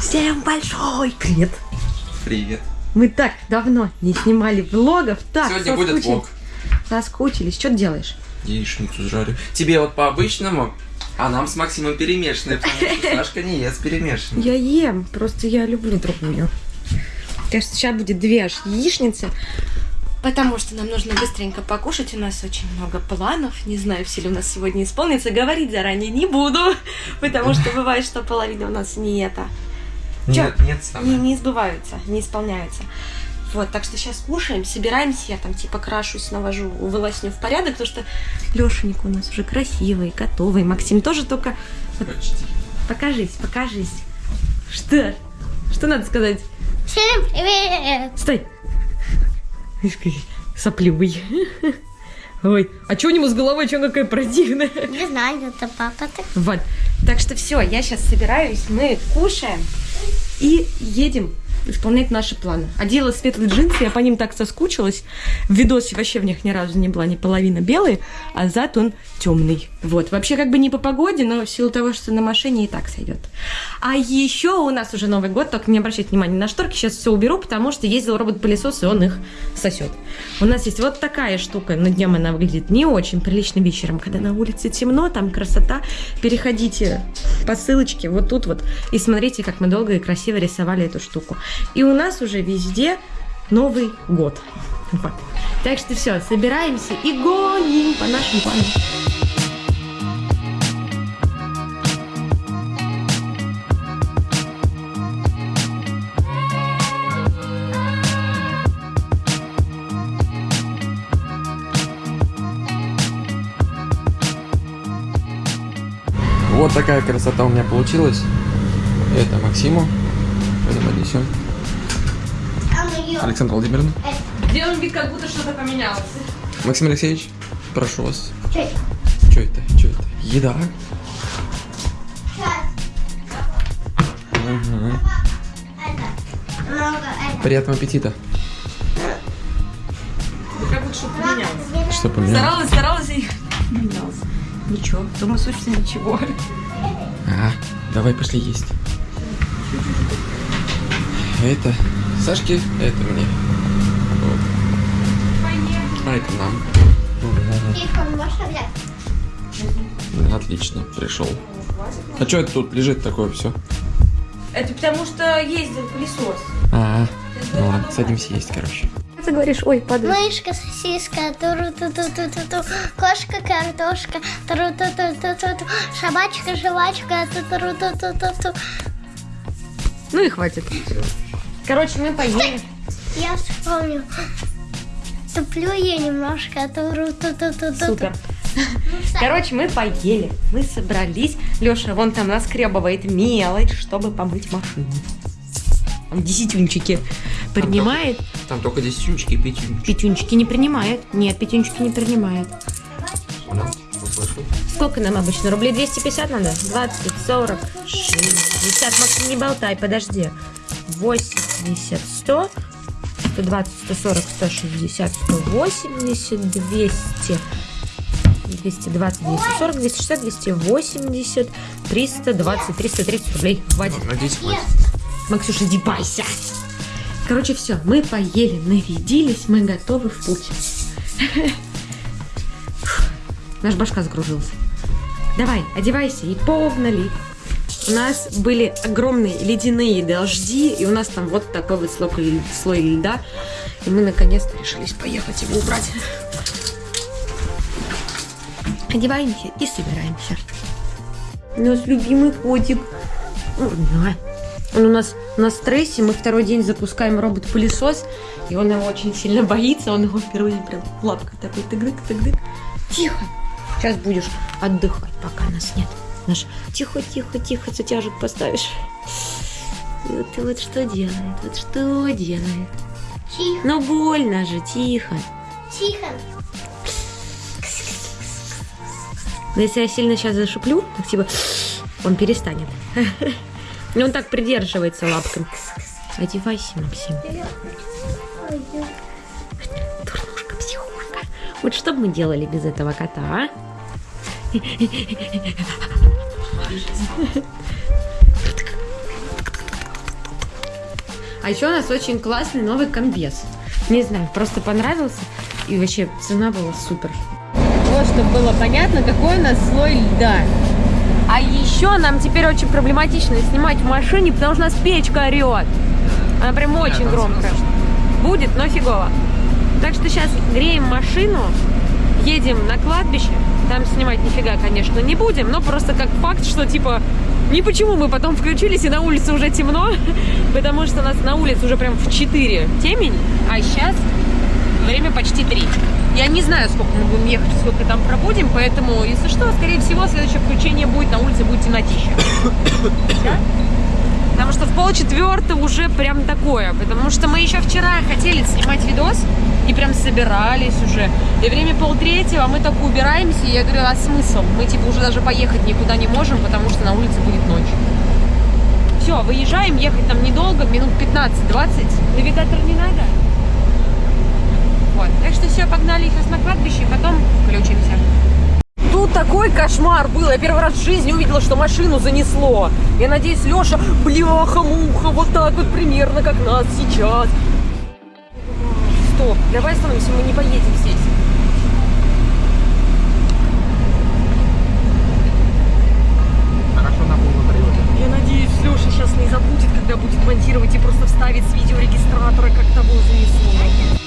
Всем большой привет! Привет. Мы так давно не снимали влогов, так Сегодня будет соскучились. влог. Соскучились. Что ты делаешь? Яичницу жарю. Тебе вот по обычному, а нам с Максимом перемешанные, потому что Сашка не ест перемешанные. Я ем, просто я люблю другую. Что сейчас будет две аж яичницы. Потому что нам нужно быстренько покушать. У нас очень много планов. Не знаю, все ли у нас сегодня исполнится. Говорить заранее не буду. Потому что бывает, что половина у нас не это. Чё? Нет, нет, не, не сбываются, не исполняются. Вот, так что сейчас кушаем, собираемся, я там типа крашусь, навожу, волосню в порядок, потому что Лешенька у нас уже красивый, готовый. Максим тоже только... Почти. Покажись, покажись. Что? Что надо сказать? Всем привет! Стой! Сопливый. Ой, а что у него с головой, что какая противная? Не знаю, это папа так. Вот. Так что все, я сейчас собираюсь, мы кушаем и едем исполнять наши планы. Одела светлые джинсы, я по ним так соскучилась. В видосе вообще в них ни разу не была ни половина белый, а зад он темный. Вот. Вообще как бы не по погоде, но в силу того, что на машине и так сойдет. А еще у нас уже Новый год, только не обращайте внимания на шторки, сейчас все уберу, потому что ездил робот-пылесос, и он их сосет. У нас есть вот такая штука, но днем она выглядит не очень прилично вечером, когда на улице темно, там красота. Переходите по ссылочке вот тут вот и смотрите, как мы долго и красиво рисовали эту штуку. И у нас уже везде Новый год. Вот. Так что все, собираемся и гоним по нашим планам. Вот такая красота у меня получилась. Это Максиму. Пойдем отнесем. Александра Владимировна. Делаем вид, как будто что-то поменялось. Максим Алексеевич, прошу вас. Что это? Что это? Что это? Еда. Это. Приятного аппетита. Как будто что-то поменялось. Что поменялось? Старалась, старалась и поменялось. Ничего, думаю, собственно, ничего. А, давай пошли есть. Это Сашке, это мне. Вот. А это нам. Отлично, пришел. А что это тут лежит такое все? Это потому что ездил пылесос. А, ну ладно, садимся есть, короче. Ты говоришь, ой, падает. Мышка, сосиска, туру ту ту ту ту ту кошка, картошка, туру ту ту ту ту ту собачка, жвачка, ту туру ту ту ту ту Ну и хватит. Короче, мы поели. Я вспомнил. Туплю я немножко, туру ту ту ту ту Супер. Короче, мы поели, мы собрались. Леша вон там наскребывает мелочь, чтобы помыть машину. Он десятюнчики принимает. Там только десятюнчики и пятюнчики. Пятюнчики не принимает. Нет, пятюнчики не принимает. Сколько нам обычно? Рублей 250 надо? 20, 40, 60. Максим, не болтай, подожди. 80, 100, 120, 140, 160, 180, 200, 220, 240, 260, 280, 320, 330 рублей. Хватит. Надеюсь, хватит. Максюша, одевайся. Короче, все, мы поели, нарядились, мы готовы в путь. Наш башка загрузился. Давай, одевайся и погнали. У нас были огромные ледяные дожди, и у нас там вот такой вот слой, слой льда. И мы наконец-то решились поехать его убрать. Одеваемся и собираемся. У нас любимый котик. Он у нас на стрессе, мы второй день запускаем робот-пылесос, и он его очень сильно боится, он его в первый день прям лапкой такой тык-дык. Тихо, сейчас будешь отдыхать, пока нас нет. Наш тихо, тихо, тихо, затяжек поставишь. И вот ты вот что делает, вот что делает. Тихо, Ну больно же, тихо. тихо. Но если я сильно сейчас зашиплю, так типа он перестанет. И он так придерживается лапками. Одевайся, Максим. Дурнушка, психушка. Вот что бы мы делали без этого кота, а? А еще у нас очень классный новый комбез. Не знаю, просто понравился. И вообще цена была супер. Вот, чтобы было понятно, какой у нас слой льда. А еще нам теперь очень проблематично снимать в машине, потому что у нас печка орет. Она прям очень там громкая. Будет, но фигово. Так что сейчас греем машину, едем на кладбище. Там снимать нифига, конечно, не будем, но просто как факт, что типа не почему мы потом включились, и на улице уже темно, потому что у нас на улице уже прям в 4 темень, а сейчас время почти 3. Я не знаю, сколько мы будем ехать, сколько там пробудем, поэтому, если что, скорее всего, следующее включение будет на улице, будет темнотища. Да? Потому что в полчетвертого уже прям такое. Потому что мы еще вчера хотели снимать видос и прям собирались уже. И время полтретьего, а мы только убираемся. И я говорю, а смысл? Мы типа уже даже поехать никуда не можем, потому что на улице будет ночь. Все, выезжаем, ехать там недолго, минут 15-20. Навигатор не надо. Вот. Так что все, погнали сейчас на кладбище, потом включимся. Тут такой кошмар был. Я первый раз в жизни увидела, что машину занесло. Я надеюсь, Леша, бляха-муха, вот так вот примерно, как нас сейчас. Стоп, давай остановимся, мы не поедем здесь. Хорошо на полу Я надеюсь, Леша сейчас не забудет, когда будет монтировать и просто вставит с видеорегистратора, как того занесло.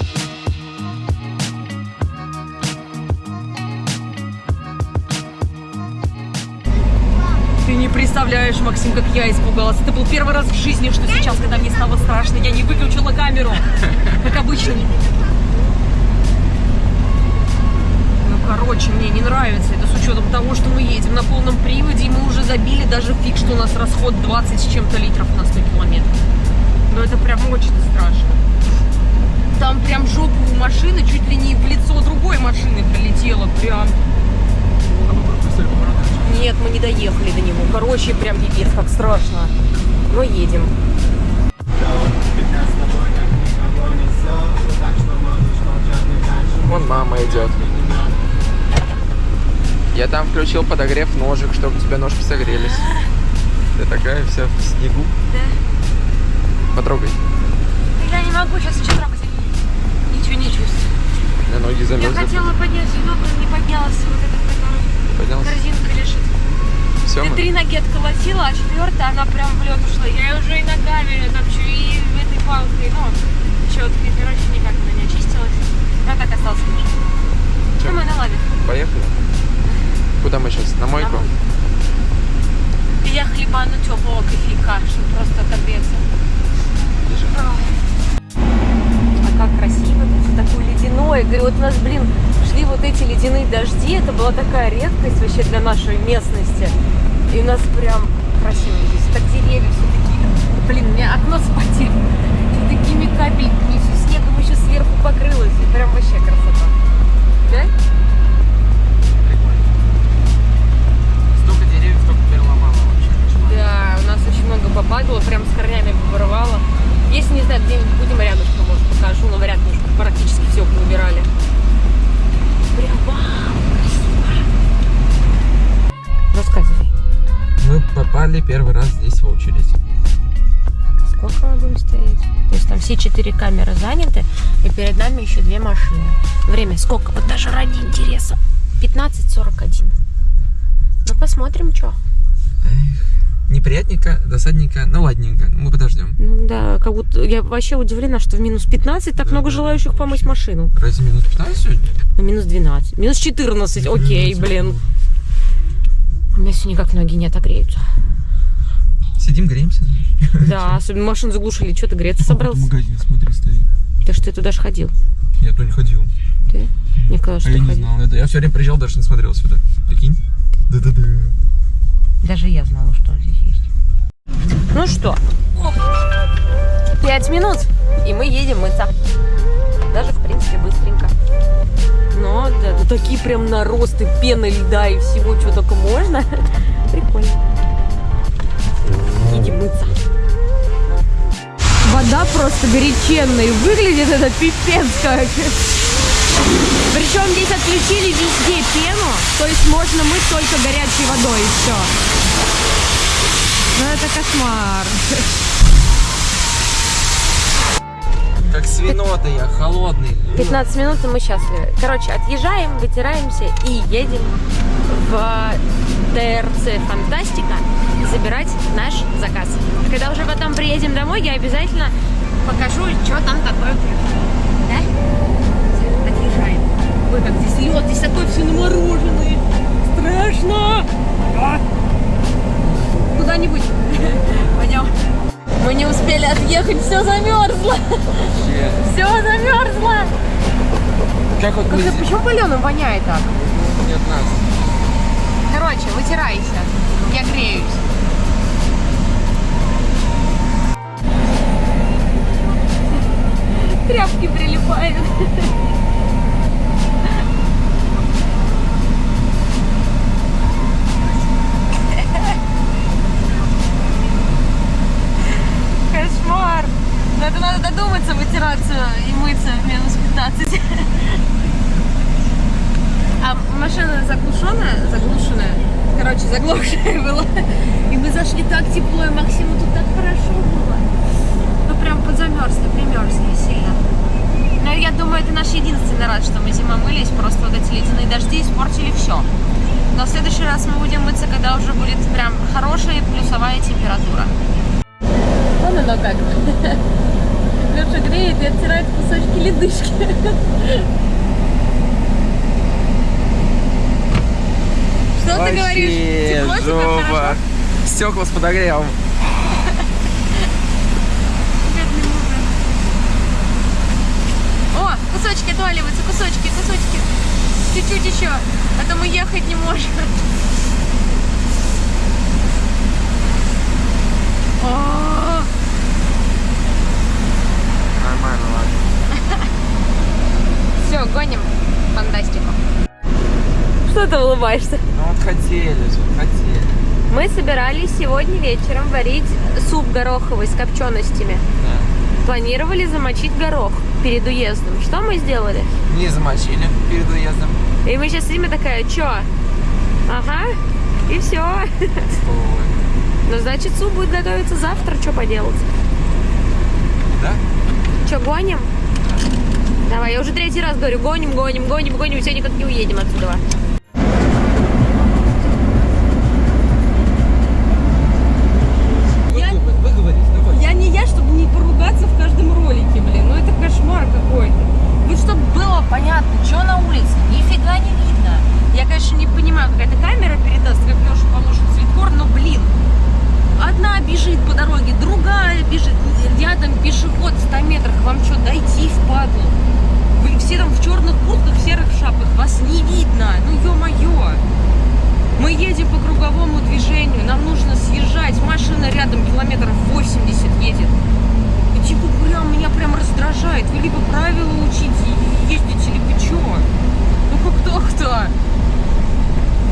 Представляешь, Максим, как я испугалась. Это был первый раз в жизни, что сейчас, когда мне стало страшно, я не выключила камеру, как обычно. Ну, короче, мне не нравится это с учетом того, что мы едем на полном приводе, и мы уже забили даже фиг, что у нас расход 20 с чем-то литров на 100 километров. Но это прям очень страшно. Там прям жопа у машины чуть ли не в лицо другой машины прилетела. Прям. Нет, мы не доехали до него. Короче, прям пипец, как страшно. Но едем. Вон мама идет. Я там включил подогрев ножек, чтобы у тебя ножки согрелись. Ты такая вся в снегу. Да. Потрогай. Я не могу сейчас что трогать. Ничего не чувствую. На ноги Я замерзли. хотела поднять но не поднялась. Вот эта, которая Поднялся. корзинка лежит. Все, Ты три ноги отколотила, а четвертая, она прям в лед ушла. Я уже и ногами топчу, и этой палкой, ну, щеткой, короче, никак она не очистилась. Она так осталась лежать. Ну, мы на лаве. Поехали. Куда мы сейчас? На мойку? И я хлебану теплого кофейка, чтобы просто отогреться. А как красиво, тут все такое ледяное. Говорю, вот у нас, блин, шли вот эти ледяные дожди, это была такая редкость вообще для нашей местности. И у нас прям красиво здесь. Так деревья все такие. Блин, у меня окно спотело. И такими капельками, все снегом еще сверху покрылось. И прям вообще красота. Да? Столько деревьев только переломало вообще. Да, у нас очень много попадало, прям с корнями порвало. Если не знаю, где-нибудь будем рядышком, может, покажу, но вряд ли практически все убирали. Прям вау, Мы попали первый раз здесь в очередь. Сколько мы будем стоять? То есть там все четыре камеры заняты, и перед нами еще две машины. Время сколько? Вот даже ради интереса. 15.41. Ну, посмотрим, что. Неприятненько, досадненько, ну ладненько. Мы подождем. Ну да, как будто я вообще удивлена, что в минус 15 так Да, много да, желающих помыть машину. Разве минус 15 сегодня? Ну, минус 12. Минус 14, окей, блин. Меня все никак ноги не отогреются. Сидим, греемся. Да, особенно машину заглушили. Что ты греться собрался? магазин, смотри, стоит. Ты что, ты туда же ходил? Нет, ну не ходил. Ты? Мне казалось, А что я ты не ходил. знал. Это я все время приезжал, даже не смотрел сюда. Прикинь? Да-да-да. Даже я знала, что здесь есть. Ну что, пять минут, и мы едем мыться. Даже, в принципе, быстренько. Но, да, тут такие прям наросты пены, льда и всего, что только можно. Прикольно. Едем мыться. Вода просто горяченная. Выглядит это пипец как. Причем здесь отключили везде пену, то есть можно мыть только горячей водой и все. Ну это кошмар. Свинота я, холодный. 15 минут, и мы счастливы. Короче, отъезжаем, вытираемся и едем в ТРЦ Фантастика забирать наш заказ. Когда уже потом приедем домой, я обязательно покажу, что там такое. Да? Отъезжаем. Ой, как здесь лед, здесь такое все намороженное. Страшно! А! Куда-нибудь. Пойдем. Мы не успели отъехать, все замерзло. Все замерзло. Как вот Как почему паленым воняет так? Не от нас. Короче, вытирайся. Я греюсь. Тряпки прилипают. Кошмар. Но это надо додуматься вытираться и мыться в минус 15. А машина заглушенная, заглушенная, короче, заглохшая была. И мы зашли так тепло, и Максиму тут так хорошо было. Ну, прям подзамерзли, примерзли сильно. Но я думаю, это наш единственный раз, что мы зимой мылись, просто вот эти ледяные дожди испортили все. Но в следующий раз мы будем мыться, когда уже будет прям хорошая плюсовая температура. Вон оно как. Леша греет и оттирает кусочки ледышки. Что ты говоришь? Тепло тебе хорошо? жопа. Стекла с подогревом. О, кусочки отваливаются, кусочки, кусочки. Чуть-чуть еще, а то мы ехать не можем. О, Нормально, ладно. Все, гоним фантастику. Что ты улыбаешься? Ну вот хотели же, хотели. Мы собирались сегодня вечером варить суп гороховый с копченостями. Да. Планировали замочить горох перед уездом. Что мы сделали? Не замочили перед уездом. И мы сейчас имя такая, чё? Ага, и все. Ой. Ну, значит, суп будет готовиться завтра, что поделать? Да? Че, гоним? Давай, я уже третий раз говорю, гоним, гоним, гоним, гоним, все никак не уедем отсюда. Я- Выговор- Выговорись, давай. Я не я, чтобы не поругаться в каждом ролике, блин. Ну это кошмар какой-то. Вот чтобы было понятно, что на улице, нифига не видно. Я, конечно, не понимаю, какая-то камера передаст, как Леша положит цветкор, но, блин, одна бежит по дороге, другая бежит, рядом пешеход в 100 метрах. Вам что, дойти впадлу? Вы все там в черных куртках, в серых шапках, вас не видно. Ну, ё-моё. Мы едем по круговому движению, нам нужно съезжать, машина рядом километров 80 едет. И типа прям меня прям раздражает. Вы либо правила учите и ездите, либо чё? Ну как так-то?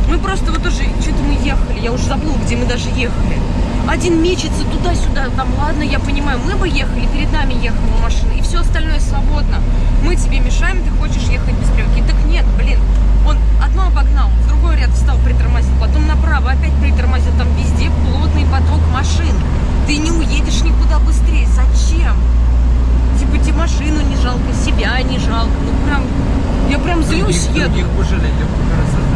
Мы просто вот тоже, что-то мы ехали, я уже забыла, где мы даже ехали. Один мечется туда-сюда, там, ладно, я понимаю, мы бы ехали, перед нами ехала машина, и все остальное свободно. Мы тебе мешаем, ты хочешь ехать без стрелки. Так нет, блин, он одно обогнал, в другой ряд встал, притормозил, потом направо опять притормозил, там везде плотный поток машин. Ты не уедешь никуда быстрее, зачем? Типа тебе машину не жалко, себя не жалко, ну прям, я прям злюсь, Других- еду. других пожалеть, я красота.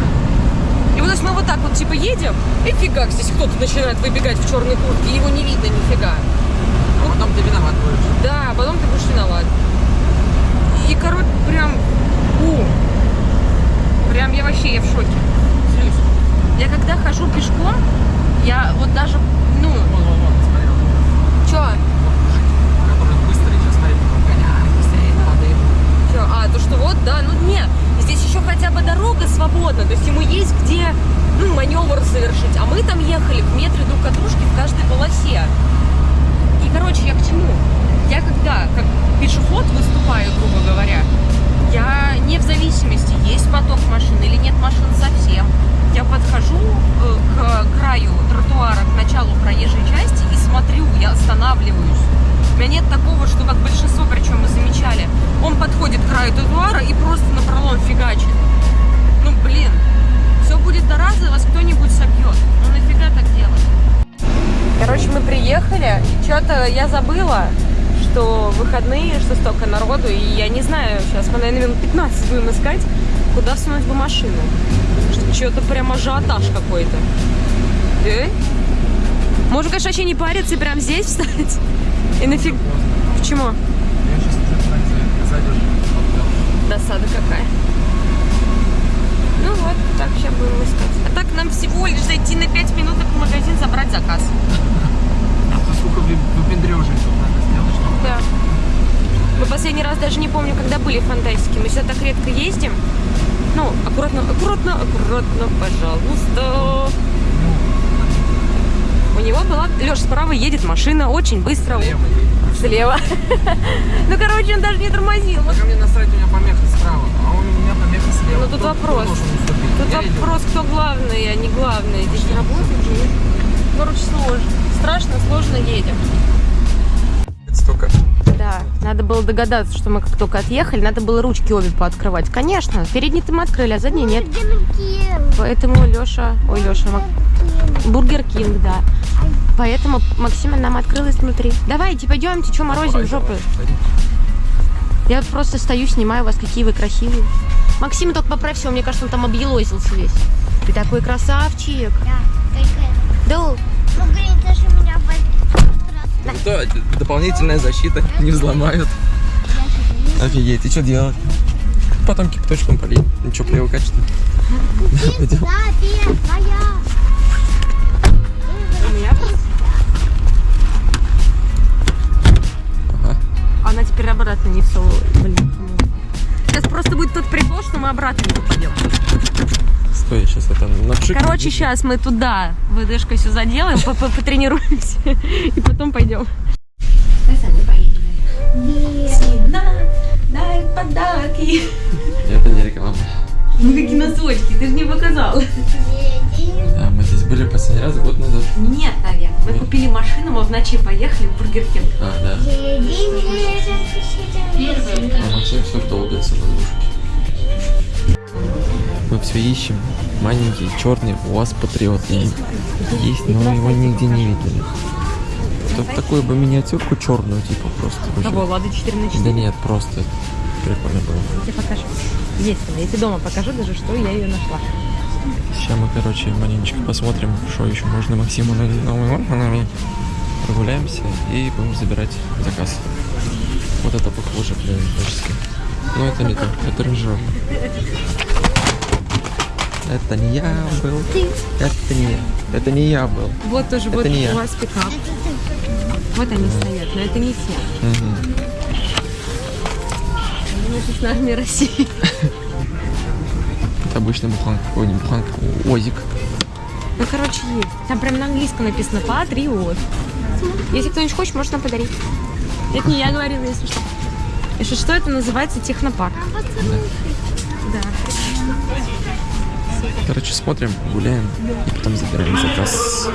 И вот мы вот так вот типа едем, и фига, здесь кто-то начинает выбегать в черной куртке, его не видно нифига. А потом ты виноват будешь. Да, потом ты будешь виноват. И, короче, прям, у, прям я вообще, я в шоке. Злюсь. Я когда хожу пешком, я вот даже, ну, Вон, вон, вон, смотри. вот. чё, Вот мужик, который быстро сейчас стоит, гоняет, быстрее надо ему. чё, а, то что вот, да, ну нет, здесь еще хотя бы дорога свободна, то есть ему есть где, ну, маневр совершить, а мы там ехали в метре друг от дружки в каждой полосе. И, короче, я к чему? Я когда, как пешеход выступаю, грубо говоря, я не в зависимости, есть поток машин или нет машин совсем. Я подхожу э, к краю тротуара, к началу проезжей части и смотрю, я останавливаюсь. У меня нет такого, что как большинство, причем мы замечали, он подходит к краю тротуара и просто на пролом фигачит. Ну, блин, все будет до раза, вас кто-нибудь собьет. Ну, нафига так делать? Короче, мы приехали, что-то я забыла, что выходные, что столько народу, и я не знаю, сейчас мы, наверное, минут 15 будем искать, куда всунуть бы машину. Что-то прям ажиотаж какой-то. Да? Можно, конечно, вообще не париться и прям здесь встать. И нафиг... Почему? Я сейчас уже зайдешь. Досада какая. Ну вот, так сейчас будем искать. А так нам всего лишь зайти на 5 минуток в магазин, забрать заказ. А сколько выпендрежей тут надо сделать, чтобы... Да. Мы последний раз даже не помню, когда были в фантастике. Мы сюда так редко ездим. Ну, аккуратно, аккуратно, аккуратно, пожалуйста. У него была... Леша, справа едет машина очень быстро. Слева. Слева. Ну, короче, он даже не тормозил. А мне насрать, у меня помеха справа, а у меня слева. Ну, тут вопрос. Тут Я иду. вопрос, кто главный, а не главный. Здесь не работает же, нет? Короче, сложно. Страшно, сложно едем. Это столько. Да, надо было догадаться, что мы как только отъехали, надо было ручки обе пооткрывать. Конечно, передние-то мы открыли, а задние нет. Поэтому Леша, ой, Леша, Бургер Кинг, да. Поэтому Максима нам открылась внутри. Давайте, пойдемте, что морозим жопы. Пойдем. Я вот просто стою, снимаю вас, какие вы красивые. Максим, только поправь его, мне кажется, он там объелозился весь. Ты такой красавчик. Да, какая. Да, Ну, блин, даже меня болит. Что, это дополнительная защита, не взломают. Офигеть, и что делать? Потом кипяточком полить. Ничего, привыкать что ли? Пойдем. Да, меня Ага. Она теперь обратно не все. Блин, по-моему. Сейчас просто будет тот прикол, что мы обратно не попадем. Стой, сейчас это напшикну. Короче, сейчас мы туда ВДшкой все заделаем, по- по- потренируемся и потом пойдем. Дай подарки. Это не реклама. Ну какие носочки, ты же не показал. Да, мы здесь были последний раз год назад. Нет, наверное. Мы купили машину, мы в ночи поехали в Бургер Кинг. А, да. А Максим все долбится на двушке. Мы все ищем. Маленький, черный, у вас патриот есть, есть, но его нигде не видели. Вот такую бы миниатюрку черную, типа, просто. Кого, Лада 4 на 4? Да нет, просто прикольно было. Я тебе покажу. Есть она. Я тебе дома покажу даже, что я ее нашла. Сейчас мы, короче, маленечко посмотрим, что еще можно Максиму на новыми органами. Прогуляемся и будем забирать заказ. Вот это похоже, блин, творчески. Но это не то, это рыжок. Это не я был. Это не я. Это не я был. Вот тоже Это вот не я. у вас пикап. Вот они стоят, но это не те. Мгм. Они с армии России. Это обычный буханка. Ой, не буханка, озик. Ну, короче, есть. Там прям на английском написано «Патриот». Если кто-нибудь хочет, может нам подарить. Это не я говорила, если что. Если что, это называется технопарк. Да. Короче, смотрим, гуляем и потом забираем заказ.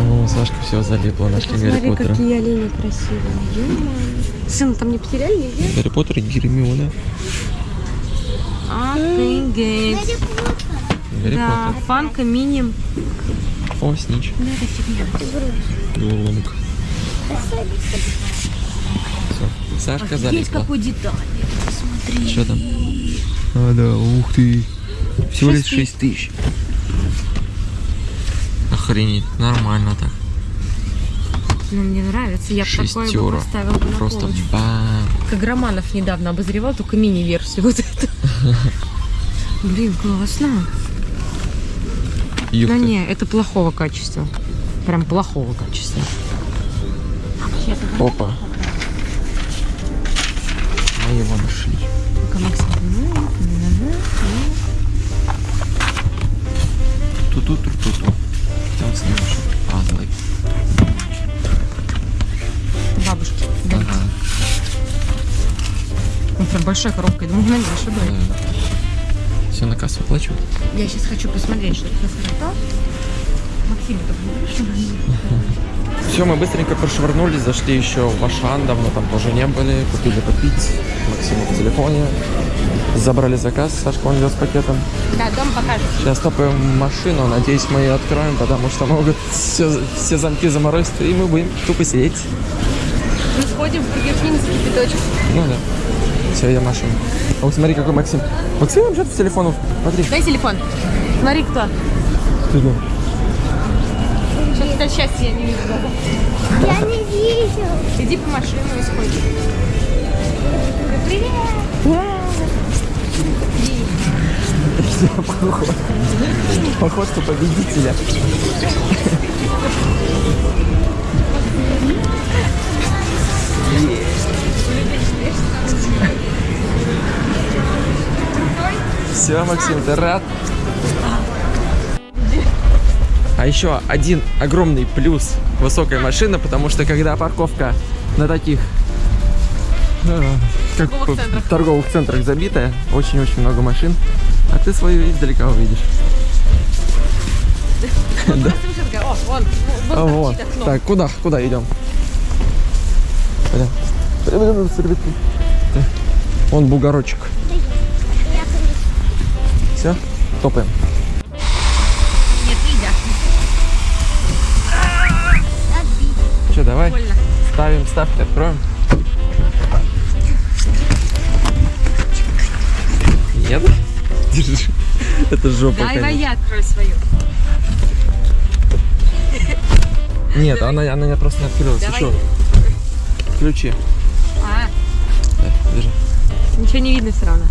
О, Сашка все залипла, нашли Гарри Смотри, Поттера. какие олени красивые. Сын, там не потеряли нигде? Гарри Поттер и Гермиона. Офигеть. Гарри Да, Поттер. фанка, мини. О, снич. Да, это фигня. Ломик. Все. Сашка какой деталь. Смотри. Что там? А, да, ух ты. Всего лишь Шесть 6 тысяч. Охренеть, нормально так. Ну, мне нравится. Я бы такое бы Шестеро. поставила бы на Просто полочку. бам. Как Романов недавно обозревал, только мини-версию вот эту. Блин, классно. Юх Да не, это плохого качества. Прям плохого качества. Опа. Мы его нашли. Максим. Ну, ну, Ту-ту-ту-ту-ту. Там снизу пазлы. Прям большая коробка. Я думаю, на больше будет. Все, на кассу оплачивают. Я сейчас хочу посмотреть, что это за что. Максим, это? Все, мы быстренько прошвырнулись, зашли еще в Ашан, давно там тоже не были, купили попить, Максиму в телефоне, забрали заказ, Сашка он вез с пакетом. Да, дом покажет. Сейчас топаем машину, надеюсь, мы ее откроем, потому что могут все, все замки заморозить, и мы будем тупо сидеть. Мы сходим в Бургер Кинг за кипяточек. Ну да. Все, я машину. А вот смотри, какой Максим. Максим вообще с телефоном. Смотри. Дай телефон. Смотри, кто. Ты где? Сейчас это счастье я не вижу. Я не вижу. Иди по машину и сходи. Привет. Поход. Походка победителя. Все, Максим, ты рад? А еще один огромный плюс высокой машины, потому что когда парковка на таких э, как Торговых центрах. торговых центрах забитая, очень-очень много машин, а ты свою издалека увидишь. О, вон, А, вон вот. окно. Так, куда? Куда идем? Так. Вон бугорочек. Все, топаем. Нет, нельзя. Че, давай? Больно. Ставим ставки, откроем. Нет? Держи. Это жопа. Конечно. я открою свою. Нет, она, она не просто не открылась. Давай. Еще. Ключи. А, Да, держи. ничего не видно все равно.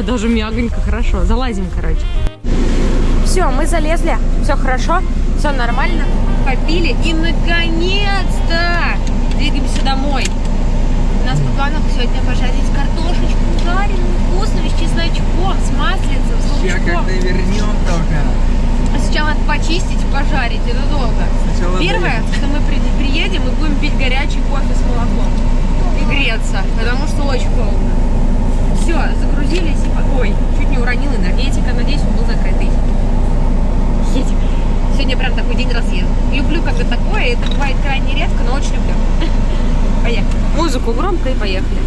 О, даже мягонько, хорошо. Залазим, короче. Все, мы залезли, все хорошо, все нормально, попили и наконец-то двигаемся домой. У нас по планам сегодня пожарить картошечку жареную, вкусную, с чесночком, с маслицем, с лучком. вернем только. А Сначала надо почистить, пожарить, это долго. Сначала Первое, что мы при- приедем и будем пить горячий кофе с молоком и греться, потому что очень холодно. Все, загрузились Ой, чуть не уронил энергетика, надеюсь, он был закрытый. Едем. Сегодня прям такой день разъезда. Люблю, когда такое, это бывает крайне редко, но очень люблю. Поехали. Музыку громко и поехали.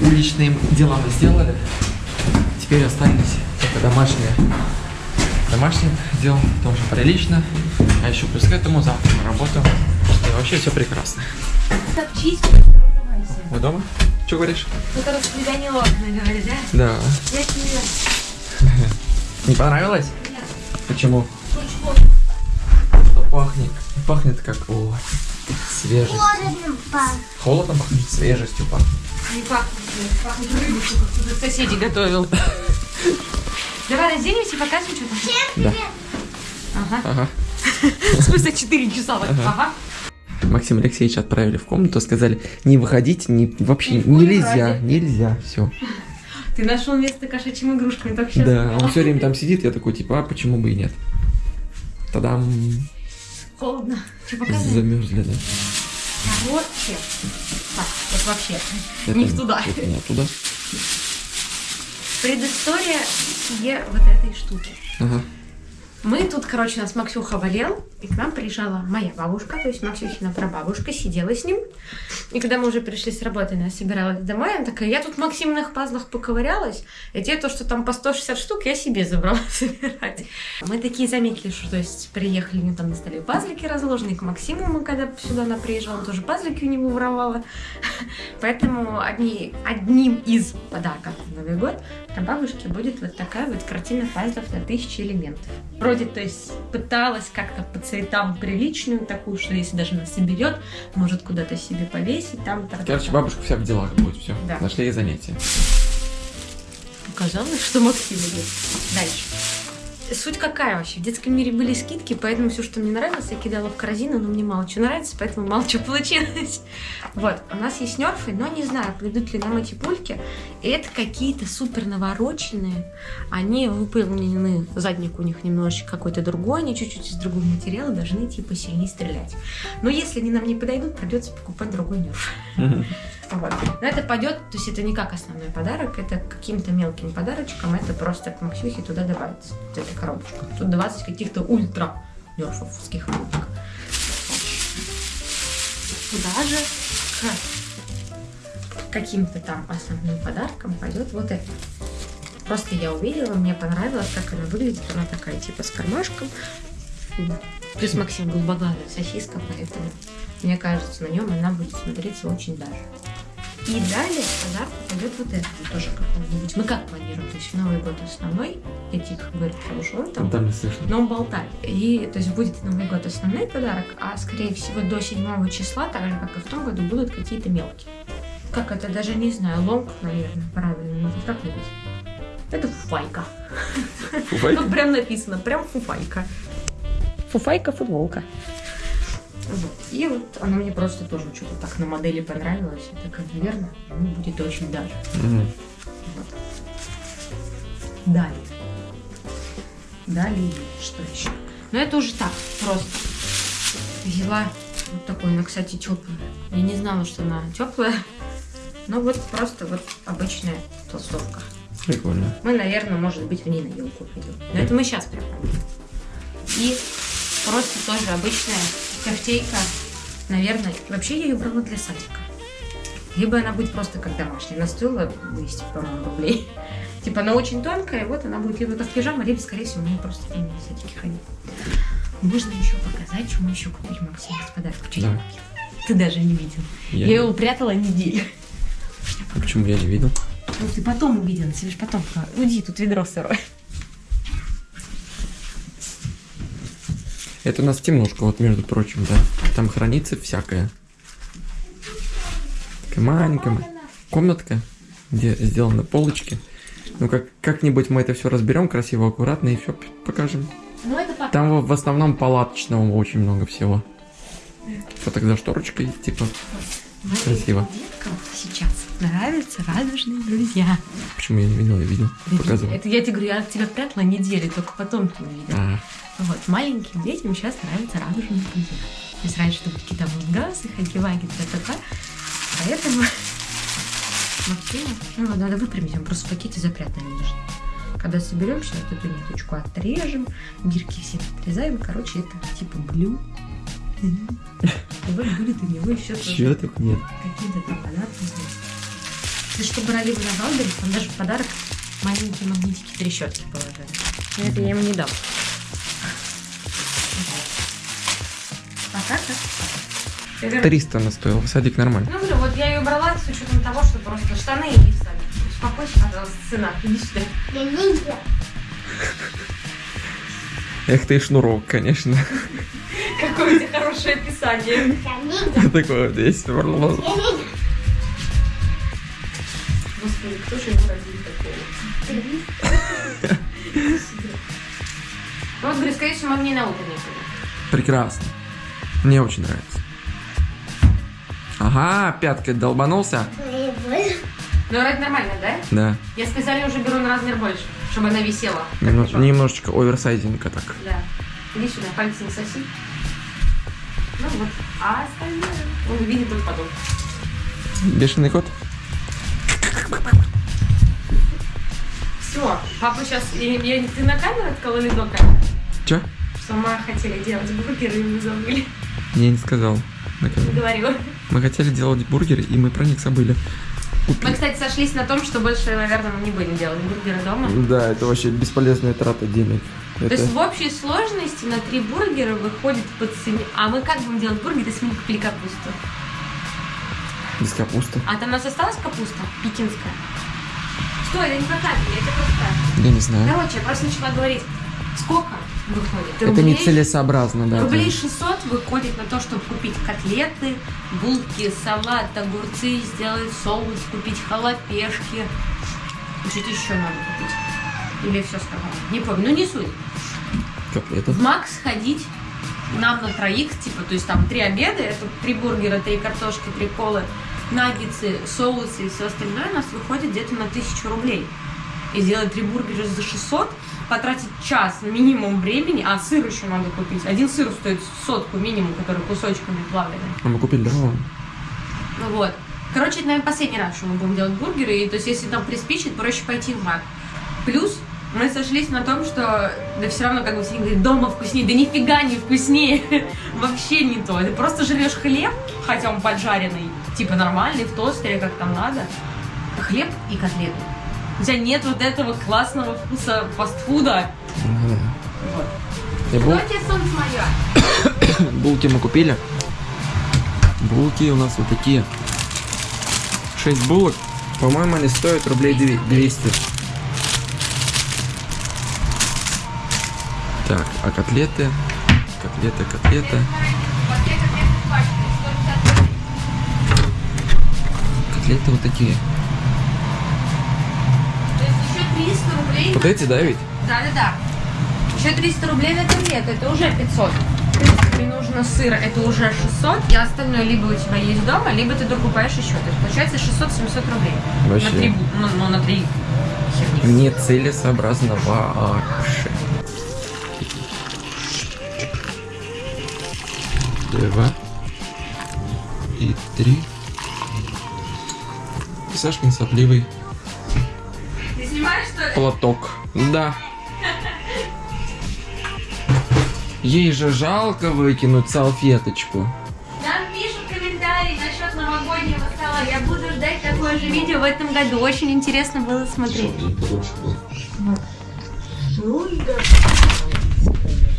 Уличные дела мы сделали. Теперь остались только домашние. Домашние дел тоже прилично. А еще плюс к этому завтра на работу. И вообще все прекрасно. Так чисто. Вы дома? Что говоришь? Это распределение окна, говорит, да? Да. Я тебе Не понравилось? Нет. Почему? Что пахнет? Пахнет как о, свежесть. Холодно пахнет. Холодно пахнет, свежестью пахнет. Не пахнет, пахнет рыбой, как кто-то соседи готовил. Давай разденемся и показывай, что там. Да. Ага. Ага. Спустя 4 часа. так, Ага. Максим Алексеевич отправили в комнату, сказали, не выходить, не, вообще Ни нельзя, разе. нельзя, все. Ты нашел место кошачьим игрушками, только сейчас. Да, он все время там сидит, я такой, типа, а почему бы и нет? Тогда Холодно. Что показывай? замерзли, да. Короче. Так, вот вообще. Это Не в туда. Это не оттуда. Предыстория себе вот этой штуки. Ага. Мы тут, короче, у нас Максюха болел, и к нам приезжала моя бабушка, то есть Максюхина прабабушка, сидела с ним. И когда мы уже пришли с работы, она собиралась домой, она такая, я тут в Максимных пазлах поковырялась, и те, то, что там по 160 штук, я себе забрала собирать. Мы такие заметили, что, то есть, приехали, у него там на столе пазлики разложены, к Максиму мы, когда сюда она приезжала, он тоже пазлики у него воровала. Поэтому одни, одним из подарков на Новый год на бабушке будет вот такая вот картина пазлов на тысячи элементов. Вроде, то есть, пыталась как-то по цветам приличную такую, что если даже она соберет, может куда-то себе повесить, там та Короче, бабушка вся в делах будет, все. Да. Нашли ей занятие. Показалось, что Максим идет. Дальше. Суть какая вообще? В детском мире были скидки, поэтому все, что мне нравилось, я кидала в корзину, но мне мало чего нравится, поэтому мало чего получилось. Вот, у нас есть нерфы, но не знаю, придут ли нам эти пульки. Это какие-то супер навороченные. Они выполнены, задник у них немножечко какой-то другой, они чуть-чуть из другого материала должны типа сильнее стрелять. Но если они нам не подойдут, придется покупать другой нерф. Вот. Но это пойдет, то есть это не как основной подарок, это каким-то мелким подарочком, это просто к Максюхе туда добавится, вот эта коробочка. Тут 20 каких-то ультра нерфовских. Туда же каким-то там основным подарком пойдет вот это. Просто я увидела, мне понравилось, как она выглядит. Она такая, типа, с кармашком. Плюс Максим голубоглазая сосиска, поэтому, мне кажется, на нем она будет смотреться очень даже. И далее в подарку пойдет вот это тоже какой-нибудь. Мы как планируем? То есть в Новый год основной, говорю, потому что он там Там не слышно. но он болтает. И, то есть, будет Новый год основной подарок, а, скорее всего, до 7 числа, так же, как и в том году, будут какие-то мелкие. Как это, даже не знаю, лонг, наверное, правильно, назвать. как назвать? Это фуфайка. Тут прям написано, прям фуфайка. Фуфайка, футболка. Вот. И вот она мне просто тоже что-то так на модели понравилась. Я такая, наверное, ну, будет очень даже. Мгм. Вот. Далее. Далее, что еще? Ну, это уже так, просто. Взяла вот такой, она, кстати, теплая. Я не знала, что она теплая. Но вот просто вот обычная толстовка. Прикольно. Мы, наверное, может быть, в ней на елку пойдем. Но это мы сейчас прям. И просто тоже обычная кофтейка. Наверное, вообще я ее брала для садика. Либо она будет просто как домашняя. Она стоила 200, по-моему, рублей. Типа она очень тонкая, вот она будет либо как пижама, либо, скорее всего, мы просто ней в садике ходить. Можно еще показать, что мы еще купили Максиму. Что я Да. Ты даже не видел. Я Я его прятала неделю. А Почему я не видел? Ну, ты потом увидел, тебе же потом. Уйди, тут ведро сырое. Это у нас темнушка, вот между прочим, да. Там хранится всякое. Такая маленькая комнатка, где сделаны полочки. Ну, как, как-нибудь мы это все разберем красиво, аккуратно и все покажем. Ну, это потом. Там в основном палаточного очень много всего. Вот тогда шторочка есть, типа, красиво. сейчас нравятся радужные друзья. почему я не видел, я видел, показывал. Это я тебе говорю, я тебя прятала неделю, только потом ты увидел. А, Вот, маленьким детям сейчас нравятся радужные друзья. То есть раньше были какие-то мангасы, хаки-ваги, та-та-та. Поэтому Максиму, ну вот, надо выпрямить, он просто в пакете запрятанный лежит. Когда соберем, сейчас эту ниточку отрежем, бирки все отрезаем. Короче, это типа. И вот будет у него еще чего тут нет? какие-то там подарки есть. Ты что брали вы на Wildberries, там даже в подарок маленькие магнитики трещотки положили. Но это я ему не дам. Пока так. 300 она стоила, садик нормально. Ну, говорю, вот я ее брала с учетом того, что просто штаны и писали. Успокойся, пожалуйста, сына, иди сюда. Эх ты и шнурок, конечно. Какое у тебя хорошее описание. Такое вот есть. Господи, кто же его родил такого? Ну, вот, говорю, скорее всего, мы в ней на утро не. Прекрасно. Мне очень нравится. Ага, пяткой долбанулся. Мне. Ну, это нормально, да? Да. Я специально уже беру на размер больше, чтобы она висела. Немно- немножечко оверсайзинга так. Да. Иди сюда, пальцы не соси. Ну вот. А остальное он видит только потом. Бешеный кот? Все, папа сейчас... Я, я- ты на камеру открыла или до Чё? Сама хотели делать бургеры и мы забыли. Я не сказал. на Не говорила. Мы хотели делать бургеры, и мы про них забыли. Мы, Купить. кстати, сошлись на том, что больше, наверное, мы не будем делать бургеры дома. Да, это вообще бесполезная трата денег. То Это... есть в общей сложности на три бургера выходит по цене... А мы как будем делать бургеры, если мы купили капусту? Без капусты. А там у нас осталась капуста пекинская? Стой, это не я тебе просто. Я не знаю. Короче, я просто начала говорить, сколько выходит? Это Рублей- нецелесообразно, да. Рублей это- 600 выходит на то, чтобы купить котлеты, булки, салат, огурцы, сделать соус, купить халапешки. Что-то еще надо купить. Или все сказала? Не помню, ну не суть. Котлеты. В Макс ходить нам на троих, типа, то есть там три обеда, это три бургера, три картошки, три колы, наггетсы, соусы и все остальное у нас выходит где-то на тысячу рублей. И сделать три бургера за 600, потратить час минимум времени, а сыр еще надо купить. Один сыр стоит сотку минимум, который кусочками плавленый. А мы купили дрова. Ну вот. Короче, это, наверное, последний раз, что мы будем делать бургеры. И, то есть, если нам приспичит, проще пойти в Мак. Плюс Мы сошлись на том, что да все равно, как бы все говорят, дома вкуснее. Да нифига не вкуснее. Вообще не то. Ты просто жрешь хлеб, хотя он поджаренный, типа нормальный, в тостере, как там надо. Хлеб и котлеты. У тебя нет вот этого классного вкуса фастфуда. Да. Вот. Бул- Давайте солнце мое. булки мы купили. Булки у нас вот такие. 6 булок. По-моему, они стоят рублей две- 200. Так, а котлеты? Котлеты, котлеты. Котлеты вот такие. То есть еще 300 рублей. Вот эти, да, ведь? Да-да-да. Еще 300 рублей на котлет, это уже 500. В принципе, тебе нужно сыр, это уже 600, и остальное либо у тебя есть дома, либо ты докупаешь еще. То есть получается 600-700 рублей. Вообще. На три, ну, ну, на три херни. Нецелесообразно вообще. Два. И три. Сашкин сопливый Ты снимаешь, что ли? платок. Да. Ей же жалко выкинуть салфеточку. Нам пишут комментарии насчет новогоднего стола. Я буду ждать такое же видео в этом году. Очень интересно было смотреть.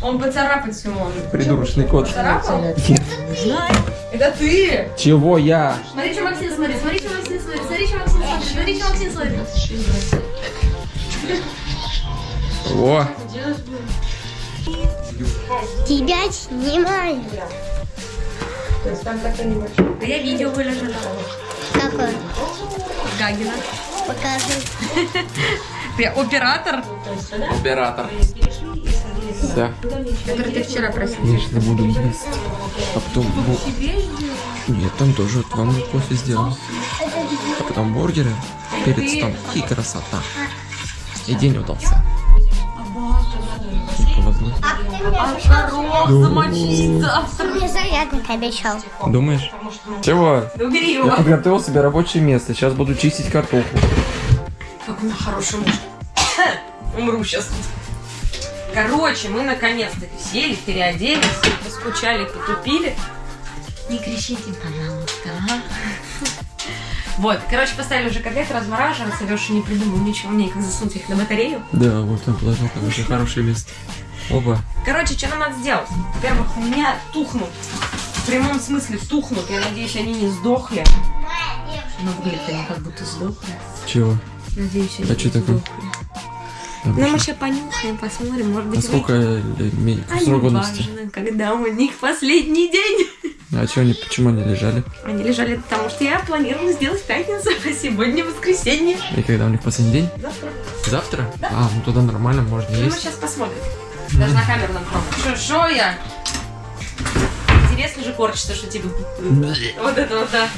Он поцарапать ему. Придурочный кот. Поцарапал? Нет. Это ты! Чего я? Смотри, что смотри, что Максим смотрит. О, Тебя снимаю. Да я видео выложила. Какой? Гагина. Покажи. Ты оператор, оператор. Все. который ты вчера просил. Конечно, буду есть. А потом... бу- Нет, там тоже вам кофе сделал. А потом бургеры перед столом. И красота. И день удался. И повезло. Хорош, замочить завтра. Мне зарядник обещал. Думаешь? Чего? Да убери Я его. подготовил себе рабочее место. Сейчас буду чистить картоху. Как он хороший муж. Умру сейчас. Короче, мы наконец-то сели, переоделись, поскучали, потупили. Не кричите, пожалуйста? Вот, короче, поставили уже котлеты размораживаться. Леша не придумал ничего мне, как засунуть их на батарею. Да, вот он положил там уже хорошее место. Оба. Короче, что нам надо сделать? Во-первых, у меня тухнут. В прямом смысле тухнут. Я надеюсь, они не сдохли. Но выглядят они как будто сдохли. Чего? Надеюсь, они А не чё такое? Ну, мы сейчас понюхаем, посмотрим, может быть, А сколько Они срок годности? важно, когда у них последний день. А чё они, почему они лежали? Они лежали потому, что я планировала сделать пятницу, а сегодня воскресенье. И когда у них последний день? Завтра. Завтра? А, ну тогда нормально, можно Ну, мы есть. сейчас посмотрим. Даже на камеру нам. Шо, шо я? Интересно же корчится, что типа... Вот это вот, да.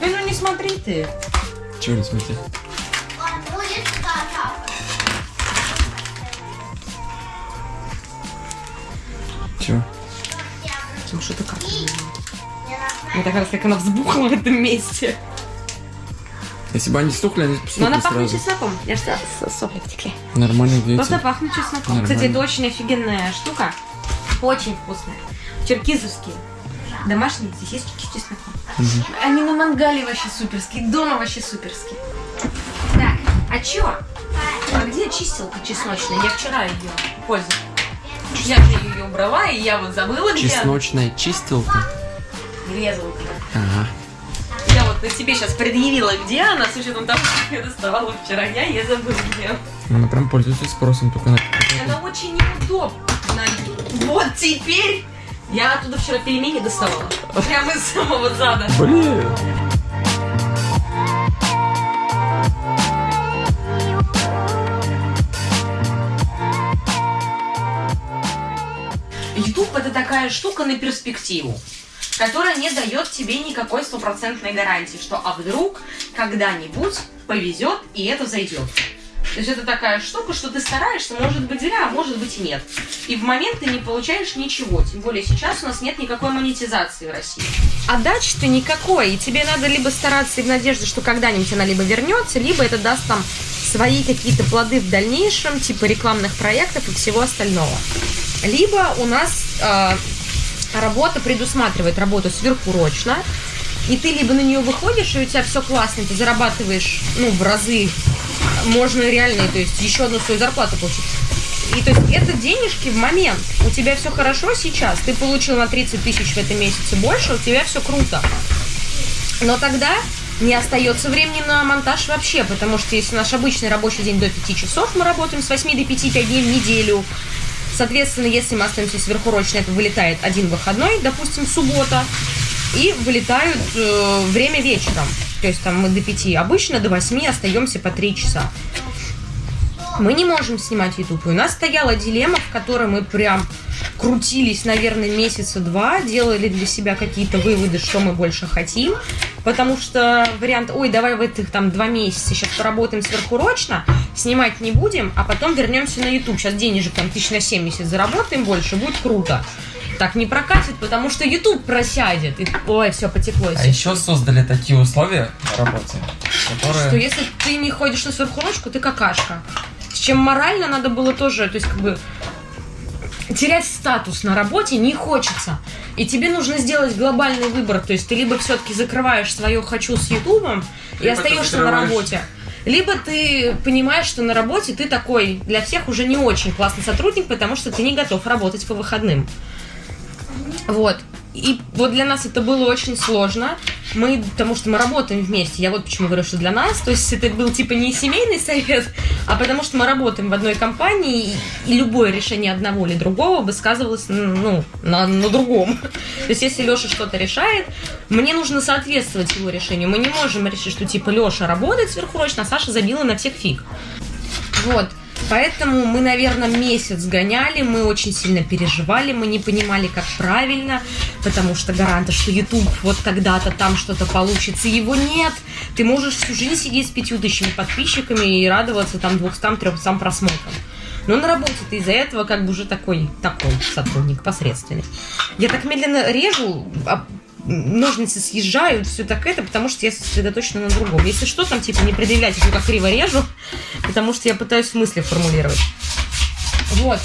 Да ну не смотри ты. Чего не смотри? Чего? Ну что ты как? Мне так раз, как она взбухла в этом месте. Если бы они стухли, они Но она стухли пахнет сразу. чесноком. Я что, сопли потекли. Нормально Просто видите? пахнет чесноком. Нормально. Кстати, это очень офигенная штука. Очень вкусная. Черкизовские. Домашние сосиски с чесноком. Они на мангале вообще суперские, дома вообще суперские. Так, а чё? А где чистилка чесночная? Я вчера ее пользовалась. Я же ее убрала, и я вот забыла, где. Чесночная чистилка. Резалка. Ага. Я вот на тебе сейчас предъявила, где она, с учетом того, что я доставала вчера. Я ее забыла, где она. Она прям пользуется спросом, только на... Она очень неудобна. Вот теперь я оттуда вчера пельмени доставала. Прямо из самого зада. Блин! YouTube это такая штука на перспективу, которая не дает тебе никакой стопроцентной гарантии, что а вдруг когда-нибудь повезет и это зайдет. То есть это такая штука, что ты стараешься, может быть зря, а может быть и нет. И в момент ты не получаешь ничего. Тем более сейчас у нас нет никакой монетизации в России. Отдачи-то никакой. И тебе надо либо стараться в надежде, что когда-нибудь она либо вернется, либо это даст там свои какие-то плоды в дальнейшем, типа рекламных проектов и всего остального. Либо у нас э, работа предусматривает работу сверхурочно, и ты либо на нее выходишь, и у тебя все классно, ты зарабатываешь, ну, в разы, можно реально, то есть еще одну свою зарплату получить. И то есть это денежки в момент. У тебя все хорошо сейчас, ты получил на 30 тысяч в этом месяце больше, у тебя все круто. Но тогда не остается времени на монтаж вообще, потому что если наш обычный рабочий день до 5 часов, мы работаем с 8 до 5, 5 дней в неделю. Соответственно, если мы остаемся сверхурочно, это вылетает один выходной, допустим, суббота, и вылетают э, время вечером. То есть там мы до 5, обычно до 8 остаемся по 3 часа. Мы не можем снимать YouTube. И у нас стояла дилемма, в которой мы прям крутились, наверное, месяца два, делали для себя какие-то выводы, что мы больше хотим. Потому что вариант, ой, давай в этих там два месяца сейчас поработаем сверхурочно, снимать не будем, а потом вернемся на YouTube. Сейчас денежек там тысяч на 70 заработаем больше, будет круто. Так не прокатит, потому что YouTube просядет. И, ой, все потекло. А еще создали такие условия на работе, которые... Что если ты не ходишь на сверхурочку, ты какашка. С чем морально надо было тоже, то есть как бы терять статус на работе не хочется. И тебе нужно сделать глобальный выбор. То есть ты либо все-таки закрываешь свое хочу с Ютубом и остаешься на работе. Либо ты понимаешь, что на работе ты такой для всех уже не очень классный сотрудник, потому что ты не готов работать по выходным. Вот. И вот для нас это было очень сложно. Мы, потому что мы работаем вместе. Я вот почему говорю, что для нас. То есть это был типа не семейный совет, а потому что мы работаем в одной компании, и, любое решение одного или другого бы сказывалось ну, на, на другом. То есть если Леша что-то решает, мне нужно соответствовать его решению. Мы не можем решить, что типа Леша работает сверхурочно, а Саша забила на всех фиг. Вот. Поэтому мы, наверное, месяц гоняли, мы очень сильно переживали, мы не понимали, как правильно, потому что гаранта, что YouTube вот когда-то там что-то получится, его нет. Ты можешь всю жизнь сидеть с пятью тысячами подписчиками и радоваться там 200-300 просмотрам. Но на работе ты из-за этого как бы уже такой, такой сотрудник посредственный. Я так медленно режу, а ножницы съезжают, все так это, потому что я сосредоточена на другом. Если что, там типа не предъявляйте, что как криво режу, потому что я пытаюсь мысли формулировать. Вот.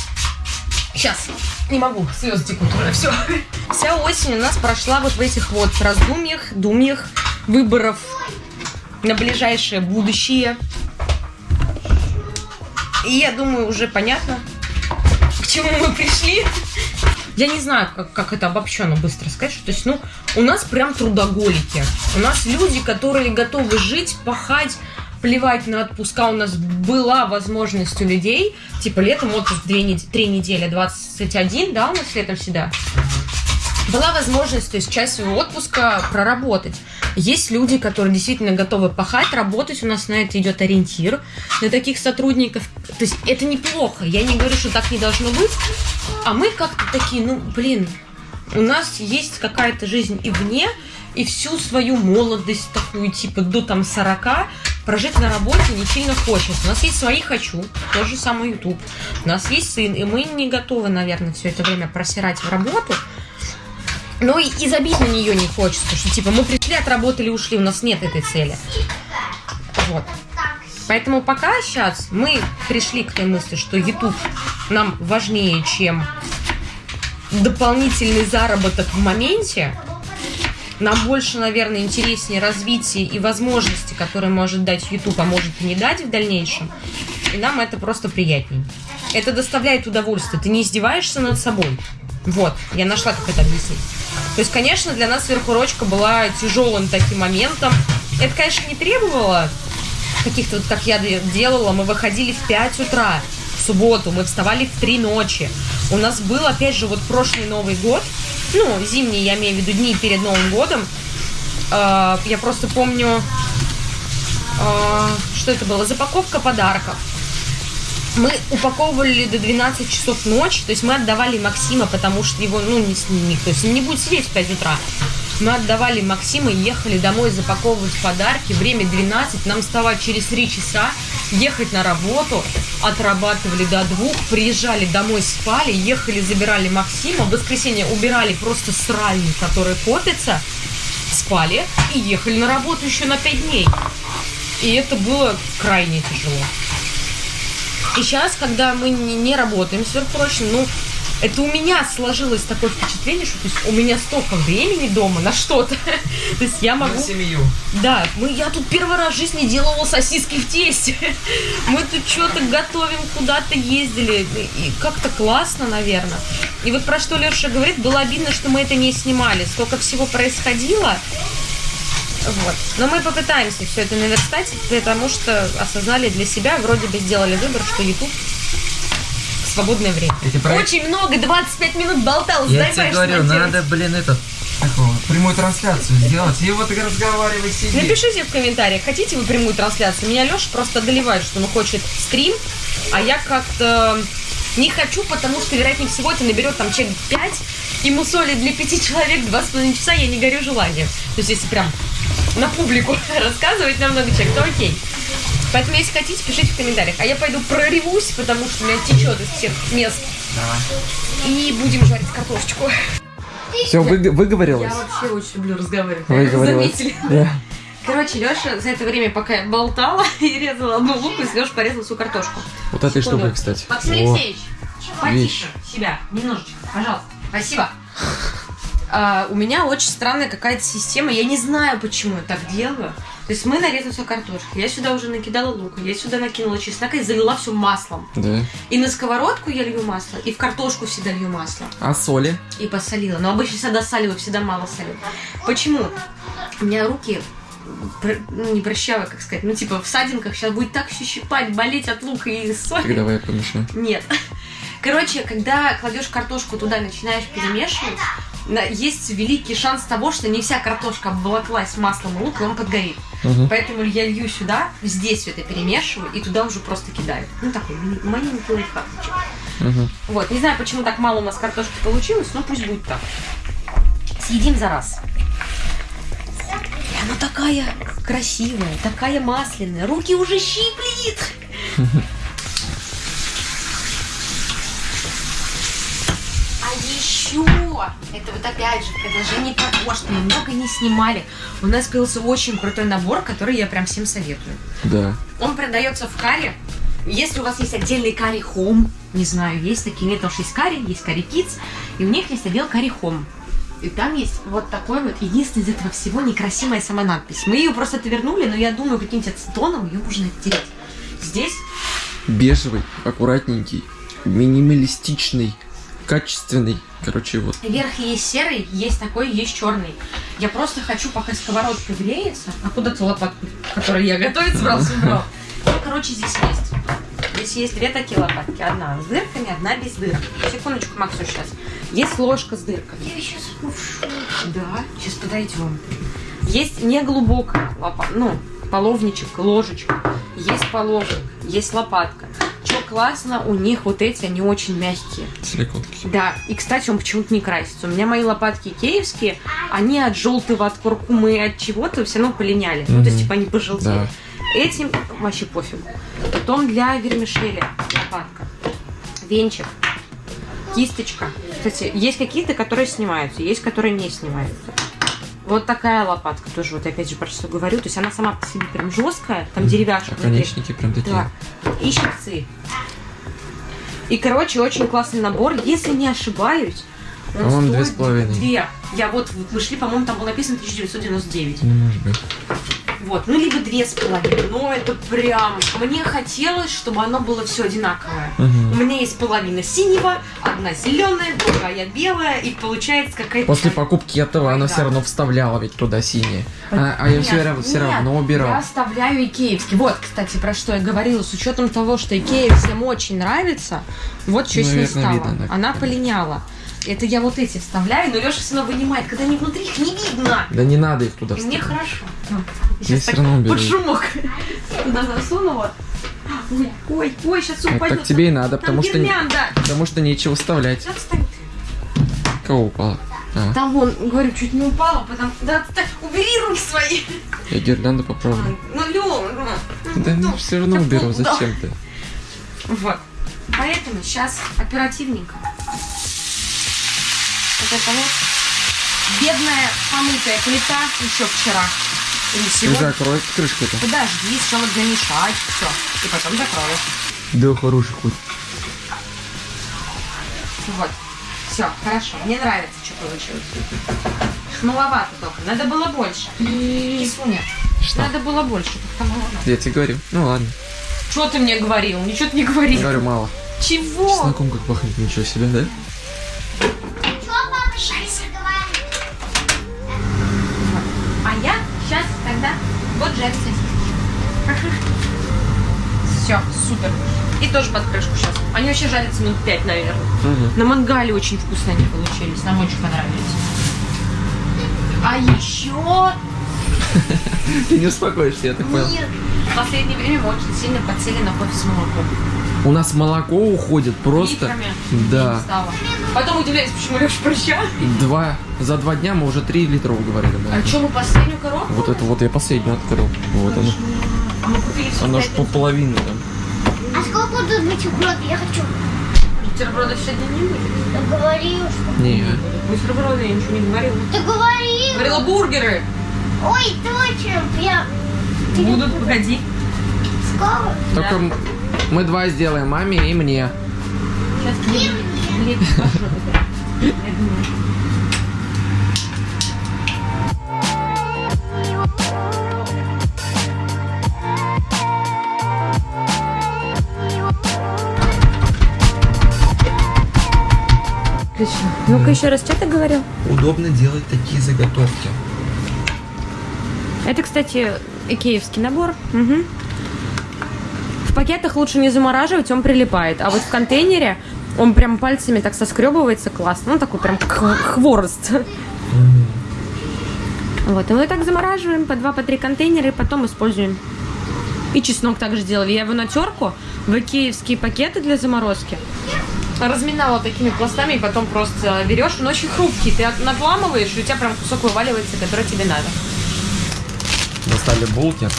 Сейчас. Не могу, слезы текут уже, все. Вся осень у нас прошла вот в этих вот раздумьях, думьях, выборов на ближайшее будущее. И я думаю, уже понятно, к чему мы пришли. Я не знаю, как, как это обобщенно быстро сказать. что, То есть, ну, у нас прям трудоголики. У нас люди, которые готовы жить, пахать, плевать на отпуска. У нас была возможность у людей, типа летом отпуск 2 нед- 3 недели, 21, да, у нас летом всегда. Была возможность, то есть часть своего отпуска проработать. Есть люди, которые действительно готовы пахать, работать. У нас на это идет ориентир на таких сотрудников. То есть это неплохо. Я не говорю, что так не должно быть. А мы как-то такие, ну, блин, у нас есть какая-то жизнь и вне, и всю свою молодость такую, типа, до там 40 прожить на работе не сильно хочется. У нас есть свои хочу, тот же самый YouTube. У нас есть сын, и мы не готовы, наверное, все это время просирать в работу. Но и, и забить на нее не хочется, что типа мы пришли, отработали, ушли, у нас нет этой цели. Вот. Поэтому пока сейчас мы пришли к той мысли, что YouTube нам важнее, чем дополнительный заработок в моменте. Нам больше, наверное, интереснее развитие и возможности, которые может дать YouTube, а может и не дать в дальнейшем. И нам это просто приятней. Это доставляет удовольствие. Ты не издеваешься над собой. Вот, я нашла, как это объяснить. То есть, конечно, для нас сверхурочка была тяжелым таким моментом. Это, конечно, не требовало каких-то, вот как я де- делала, мы выходили в 5 утра в субботу, мы вставали в 3 ночи. У нас был, опять же, вот прошлый Новый год, ну, зимний, я имею в виду дни перед Новым годом. Э, Я просто помню, э, что это было, запаковка подарков. Мы упаковывали до 12 часов ночи, то есть мы отдавали Максима, потому что его, ну, не, никто с ним не будет сидеть в 5 утра. Мы отдавали Максима, ехали домой запаковывать подарки. Время 12, нам вставать через 3 часа, ехать на работу, отрабатывали до двух, приезжали домой, спали, ехали, забирали Максима, в воскресенье убирали просто сральник, который копится, спали и ехали на работу еще на 5 дней. И это было крайне тяжело. И сейчас, когда мы не, не работаем сверхурочно, ну, это у меня сложилось такое впечатление, что то есть, у меня столько времени дома на что-то. То есть я могу... семью. Да, мы, я тут первый раз в жизни делала сосиски в тесте. Мы тут что-то готовим, куда-то ездили. И как-то классно, наверное. И вот про что Леша говорит, было обидно, что мы это не снимали. Столько всего происходило. Вот. Но мы попытаемся все это наверстать, потому что осознали для себя, вроде бы сделали выбор, что YouTube в свободное время. Эти проект- Очень много, 25 минут болталась. Я тебе говорю, надо, блин, этот, как его, прямую трансляцию сделать. И вот разговаривай, сиди. Напишите в комментариях, хотите вы прямую трансляцию. Меня Леша просто одолевает, что он хочет стрим, а я как-то не хочу, потому что, вероятнее всего, это наберет там человек 5, и мусоли для пяти человек 2,5 часа, я не горю желанием. То есть, если прям на публику рассказывать на много человек, то окей. Поэтому, если хотите, пишите в комментариях. А я пойду проревусь, потому что у меня течет из всех мест. И будем жарить картошечку. Все, выговорилась? Я вообще очень люблю разговаривать. Выговорилась. Заметили? Да. Короче, Леша за это время, пока я болтала и резала одну луку, Леша порезал всю картошку. Вот этой штукой, кстати. Максим Алексеевич, потише себя, немножечко, пожалуйста. Спасибо. А, у меня очень странная какая-то система, я не знаю, почему я так делаю. То есть мы нарезали все картошки, я сюда уже накидала лук, я сюда накинула чеснок и залила все маслом. Да. И на сковородку я лью масло, и в картошку всегда лью масло. А соли? И посолила. Но обычно всегда соливаю, всегда мало солю. Почему? У меня руки ну, не прыщавые, как сказать, ну, типа, в садинках сейчас будет так все щипать, болеть от лука и соли. Так давай я помешаю. Нет. Короче, когда кладешь картошку туда, начинаешь перемешивать, есть великий шанс того, что не вся картошка обволоклась маслом и лук, и он подгорит. Мгм. Поэтому я лью сюда, здесь все это перемешиваю, и туда уже просто кидаю. Ну, такой маленький лайфхакчик. Мгм. Вот, не знаю, почему так мало у нас картошки получилось, но пусть будет так. Съедим за раз. И она такая красивая, такая масляная, руки уже щиплет. А еще, это вот опять же продолжение того, что мы много не снимали. У нас появился очень крутой набор, который я прям всем советую. Да. Он продается в каре. Если у вас есть отдельный карри Home, не знаю, есть такие, нет, потому что есть карри, есть карри Kids, и у них есть отдел карри Home. И там есть вот такой вот, единственный из этого всего некрасивая сама надпись. Мы ее просто отвернули, но я думаю, каким-нибудь ацетоном ее можно оттереть. Здесь Бежевый, аккуратненький, минималистичный, качественный. Короче, вот. верх есть серый, есть такой, есть черный. Я просто хочу, пока сковородка греется, а куда ты лопатку, которую я готовить собрался, убрал. Ну, короче, здесь есть. Здесь есть две такие лопатки. Одна с дырками, одна без дырок. Секундочку, Максу, сейчас. Есть ложка с дырками. Я сейчас Да, сейчас подойдем. Есть неглубокая лопатка, ну, половничек, ложечка. Есть половник, есть лопатка. Что классно, у них вот эти, они очень мягкие. Силиконки. Да, и, кстати, он почему-то не красится. У меня мои лопатки киевские, они от желтого, от куркумы, от чего-то все равно полиняли. Ну, то есть, типа, они пожелтели. Да. Этим вообще пофиг. Потом для вермишели лопатка. Венчик. Кисточка. Кстати, есть какие-то, которые снимаются, есть, которые не снимаются. Вот такая лопатка тоже, вот опять же про что говорю. То есть она сама по себе прям жесткая, там деревяшка. Наконечники прям такие. Да. И щипцы. И, короче, очень классный набор. Если не ошибаюсь, он По-моему, две стоит с половиной. Две. Я вот, вот мы шли, по-моему, там было написано 1999. Не может быть. Вот, ну либо две с половиной. Но это прям... Мне хотелось, чтобы оно было все одинаковое. Мгм. У меня есть половина синего, одна зеленая, другая белая, и получается какая-то... После покупки этого она Да. все равно вставляла ведь туда синие. А, а я все равно, все равно Я убирал. оставляю икеевский. Вот, кстати, про что я говорила. С учетом того, что Икея всем очень нравится, вот что с ней стало. видно. Она полиняла. Это я вот эти вставляю, но Леша все равно вынимает, когда они внутри, их не видно. Да не надо их туда И мне хорошо. Ну, Я Сейчас так равно уберу. под шумок туда засунула. Ой, ой, ой, сейчас Ну, упадет. так тебе и надо, потому что, не- потому что нечего вставлять. Ты. Кого упало? А, Там вон, говорю, чуть не упала, потому... Да, так, убери руки свои. я гирлянду поправлю. Ну, Лёва, ну, Да ну, все равно уберу, да. зачем ты? Вот. Поэтому сейчас оперативненько. Вот это вот бедная помытая плита еще вчера. всего. И закрой крышку-то. Подожди, сначала намешать, все. И потом закроешь. Да, хороший кот. Вот. Все, хорошо. Мне нравится, что получилось. Маловато только. Надо было больше. Кисуня. Что? Надо было больше. Я тебе говорю. Ну ладно. Что ты мне говорил? Ничего ты не говорил. Говорю, мало. Чего? Чесноком как пахнет, ничего себе, да? Говорит? А я сейчас тогда вот жарить Все, супер. И тоже под крышку сейчас. Они вообще жарятся минут 5, наверное. Угу. На мангале очень вкусно они получились. Нам очень понравились. А еще Ты не успокоишься, я так понял. в последнее время мы очень сильно подсели на кофе с молоком. У нас молоко уходит просто... Литрами. Да. Потом удивляюсь, почему Леша прыща. Два. За два дня мы уже три литра уговорили. А что, мы последнюю коробку? Вот это вот я последнюю открыл. Вот оно. А мы купили всё Оно ж пять по половине там. А сколько тут бутербродов? Я хочу. бутербродов сегодня не будет. Ты говорил, что... Не. Бутерброды я ничего не говорила. Ты говорил. Говорила бургеры. Ой, точно. Я... Будут, погоди. Скоро? Только м- мы два сделаем, маме и мне. Сейчас. Отлично. Ну-ка еще раз, что ты говорил? Удобно делать такие заготовки. Это, кстати, икеевский набор. Мгм. Пакетах лучше не замораживать, он прилипает. А вот в контейнере он прям пальцами так соскребывается классно. Ну, такой прям хворост. Вот, и мы так замораживаем по два, по три контейнера и потом используем. И чеснок также делали. Я его на терку в икеевские пакеты для заморозки. Разминала такими пластами и потом просто берешь. Он очень хрупкий. Ты надламываешь, и у тебя прям кусок вываливается, который тебе надо. Достали булки.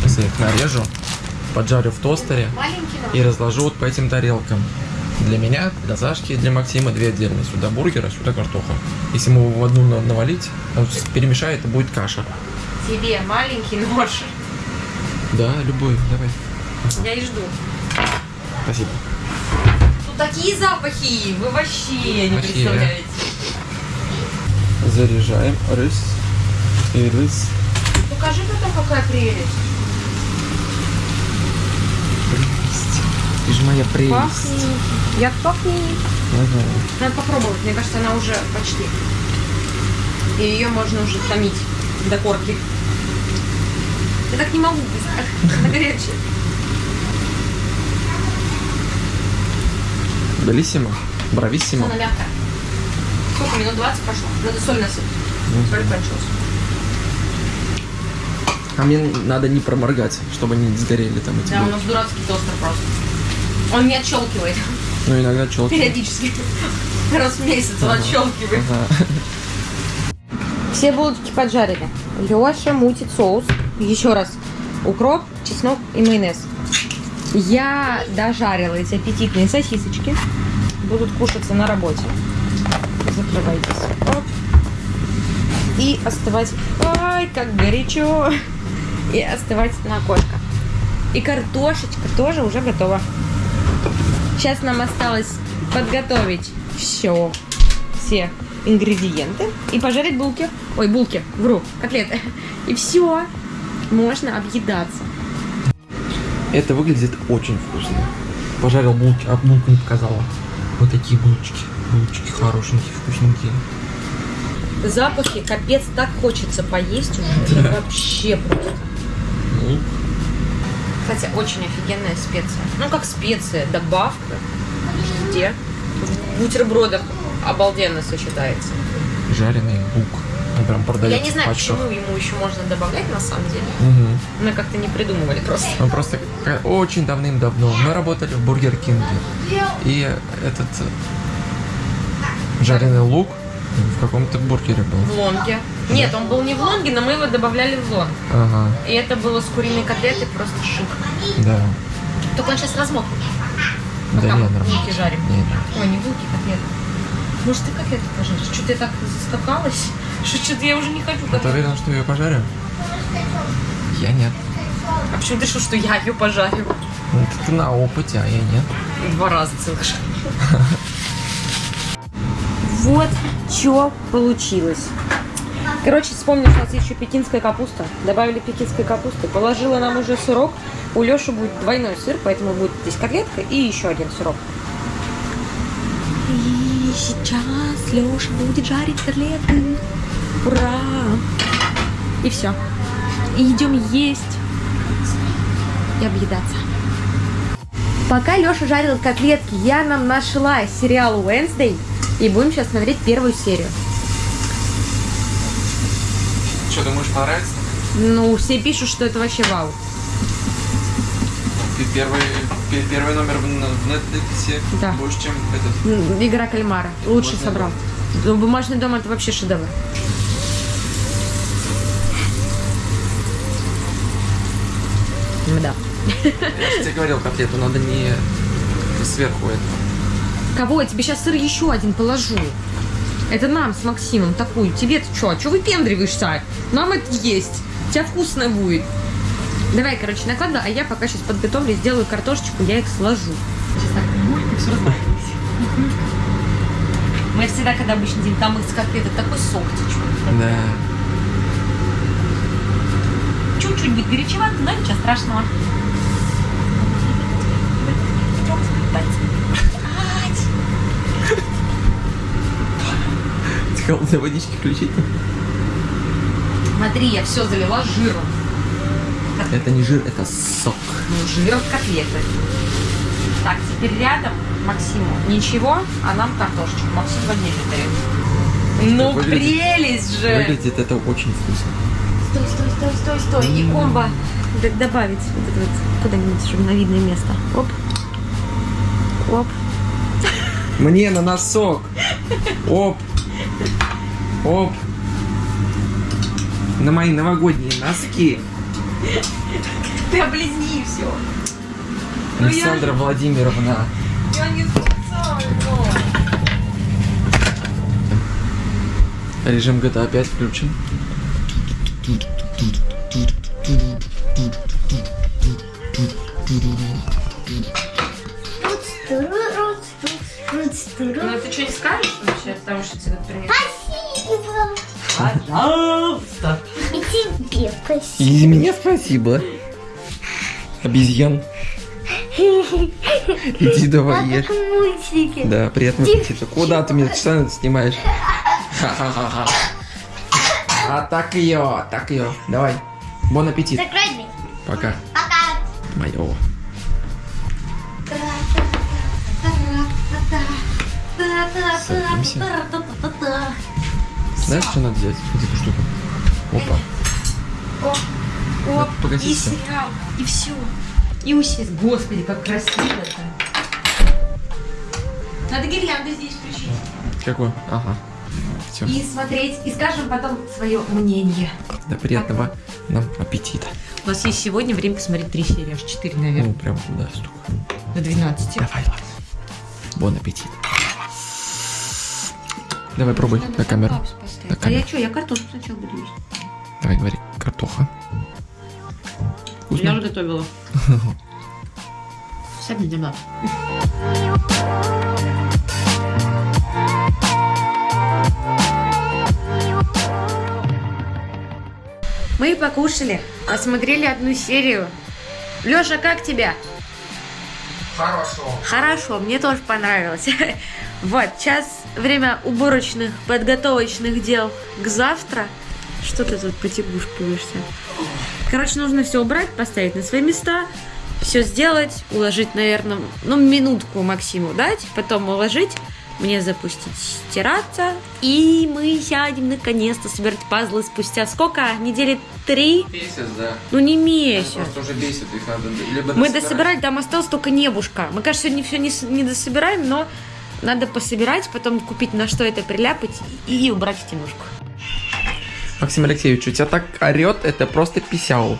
Сейчас я их нарежу, поджарю в тостере и разложу вот по этим тарелкам. Для меня, для Сашки и для Максима две отдельные. Сюда бургера, сюда картоха. Если мы в одну на- навалить, он перемешает, и будет каша. Тебе маленький нож. Да, любой, давай. Я и жду. Спасибо. Тут такие запахи, вы вообще не Вообще. представляете. Заряжаем рис и рис. Покажи потом, какая. Прелесть. Же моя прелесть. Пахнет. Я пахнет. Ага. Надо попробовать. Мне кажется, она уже почти. И ее можно уже томить до корки. Я так не могу быстро. Она горячая. Белиссимо. Брависсимо. Она мягкая. Сколько? Минут 20 прошло. Надо соль насыпать. Соль кончилась. А мне надо не проморгать, чтобы не сгорели там эти Да, у булки. нас дурацкий тостер просто. Он не отщелкивает Ну, иногда челки. периодически. Раз в месяц он отщелкивает. Все булочки поджарены. Леша мутит соус. Еще раз. Укроп, чеснок и майонез. Я дожарила эти аппетитные сосисочки. Будут кушаться на работе. Закрывайтесь. Оп. И остывать. Ай, как горячо. И остывать на окошко. И картошечка тоже уже готова. Сейчас нам осталось подготовить все, все ингредиенты и пожарить булки. Ой, булки, вру, котлеты. И все, можно объедаться. Это выглядит очень вкусно. Пожарил булки, а булку не показала. Вот такие булочки. Булочки хорошенькие, вкусненькие. Запахи, капец, так хочется поесть уже. Это вообще просто. Лук. Кстати, очень офигенная специя. Ну, как специя, добавка. Где? В бутербродах обалденно сочетается. Жареный лук. Он прям продается Я не знаю, почему ему еще можно добавлять на самом деле. Мгм. Мы как-то не придумывали просто. Он просто очень давным-давно. Мы работали в Бургер Кинге. И этот э, жареный лук в каком-то бургере был. В лонге. Нет, он был не в лонге, но мы его добавляли в лонг. Ага, И это было с куриной котлетой просто шик. да. Только он сейчас размокнет. Да Пока не, мы нормально. булки жарим. Не, не. Ой, не булки, котлеты. Может, ты котлеты пожаришь? Что-то я так заскакалась, что что-то я уже не хочу Ты котлеты. уверен, что я ее пожарю? Я нет. А почему ты решил, что я ее пожарю? Ну, ты, ты на опыте, а я нет. Два раза целых Вот что получилось. Короче, вспомнил, что у нас еще пекинская капуста. Добавили пекинской капусты. Положила нам уже сырок. У Леши будет двойной сыр, поэтому будет здесь котлетка и еще один сырок. И сейчас Леша будет жарить котлеты. Ура! И все. И идем есть и объедаться. Пока Леша жарил котлетки, я нам нашла сериал Wednesday и будем сейчас смотреть первую серию. Что, думаешь, понравится? Ну, все пишут, что это вообще вау. Ты первый, пе- первый номер в, Netflix Да. больше, чем этот. Игра кальмара. Лучше собрал. Ну, Бумажный дом это вообще шедевр. Да. Я же тебе говорил, котлету надо не сверху этого. Кого? Я тебе сейчас сыр еще один положу. Это нам с Максимом такую. Тебе-то что? Что выпендриваешься? Нам это есть. У тебя вкусно будет. Давай, короче, накладывай, а я пока сейчас подготовлю, сделаю картошечку, я их сложу. Сейчас так, мулька, все развалилось. Мы всегда, когда обычно день там из котлеты, такой сок течет. Да. Чуть-чуть будет горячевато, но ничего страшного. Холодной водички включить? Смотри, я все залила жиром. Это не жир, это сок. Ну, жиром котлеты. Так, теперь рядом Максиму ничего, а нам картошечку. Максим в отдельной тарелке. Ну, Выглядит- прелесть же! Выглядит это очень вкусно. Стой, стой, стой, стой, стой. И комбо добавить вот это вот куда-нибудь, чтобы на видное место. Оп. Оп. Мне на носок. Оп. Оп. На мои новогодние носки. Ты облизни все. Ну, я Александра Владимировна. Я не специально. Режим GTA 5 включен. Ну, Пожалуйста. И тебе спасибо. И мне спасибо. Обезьян. Иди давай А ешь. как мультики. Да, приятного аппетита. Куда ты меня постоянно снимаешь? Ха-ха-ха-ха. А так ее, так ее. Давай. Бон аппетит. Закрой. Пока. Пока. Мое. Садимся. Знаешь, что надо делать? Вот эту штуку. Опа. Оп, Погаси и сериал, и все. И усесть. Господи, как красиво-то. Надо гирлянду здесь включить. Какой? Ага. Все. И смотреть, и скажем потом свое мнение. Да, приятного нам аппетита. У нас есть сегодня время посмотреть три серии, аж четыре, Ну, наверное, прям туда столько. до 12. Давай, ладно. Бон аппетит. Давай пробуй на камеру. На А камеру. я что, я картошку сначала буду есть. Давай, говори. Картоха. Я Вкусно? уже готовила. На дебат. Мы покушали, посмотрели одну серию. Лёша, как тебя? Хорошо. Хорошо, мне тоже понравилось. Вот, сейчас время уборочных, подготовочных дел к завтра. Что ты тут потягушкиваешься? Короче, нужно все убрать, поставить на свои места, все сделать, уложить, наверное, ну, минутку Максиму дать, потом уложить, мне запустить стираться, и мы сядем наконец-то собирать пазлы спустя сколько? Недели три? Месяц, да. Ну, не месяц. Просто уже бесит, их надо либо Мы дособирать. там осталось только небушка. Мы, кажется, сегодня все не, не дособираем, но надо пособирать, потом купить на что это приляпать и, убрать в тянушку. Максим Алексеевич, у тебя так орет, это просто писяу.